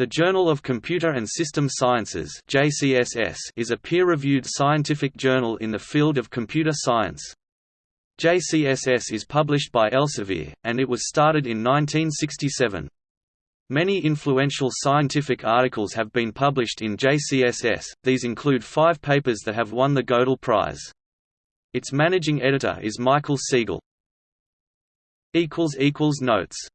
The Journal of Computer and System Sciences JCSS is a peer-reviewed scientific journal in the field of computer science. JCSS is published by Elsevier, and it was started in 1967. Many influential scientific articles have been published in JCSS, these include five papers that have won the Gödel Prize. Its managing editor is Michael Siegel. Notes